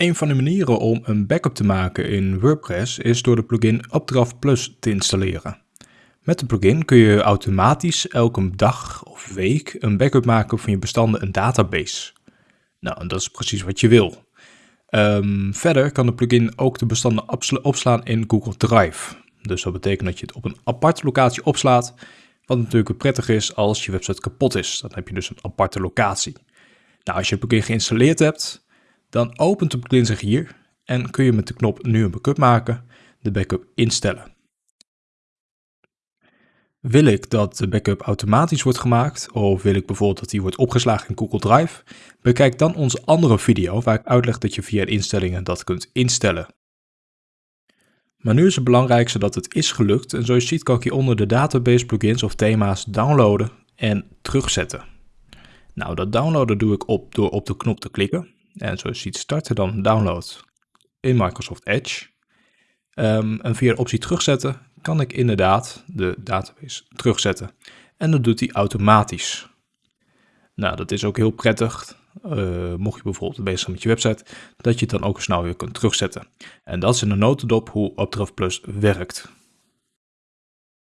Een van de manieren om een backup te maken in WordPress is door de plugin Updraft Plus te installeren. Met de plugin kun je automatisch elke dag of week een backup maken van je bestanden en database. Nou, en dat is precies wat je wil. Ehm, verder kan de plugin ook de bestanden opslaan in Google Drive. Dus dat betekent dat je het op een aparte locatie opslaat, wat natuurlijk prettig is als je website kapot is. Dan heb je dus een aparte locatie. Nou, als je het plugin geïnstalleerd hebt, dan opent de plugin zich hier en kun je met de knop nu een backup maken, de backup instellen. Wil ik dat de backup automatisch wordt gemaakt of wil ik bijvoorbeeld dat die wordt opgeslagen in Google Drive? Bekijk dan onze andere video waar ik uitleg dat je via instellingen dat kunt instellen. Maar nu is het belangrijkste dat het is gelukt en zoals je ziet kan ik hieronder de database plugins of thema's downloaden en terugzetten. Nou, dat downloaden doe ik op door op de knop te klikken. En zoals je ziet starten dan download in Microsoft Edge. Um, en via de optie terugzetten kan ik inderdaad de database terugzetten. En dat doet hij automatisch. Nou, dat is ook heel prettig. Uh, mocht je bijvoorbeeld bezig zijn met je website, dat je het dan ook snel weer kunt terugzetten. En dat is in een notendop hoe Updraft Plus werkt.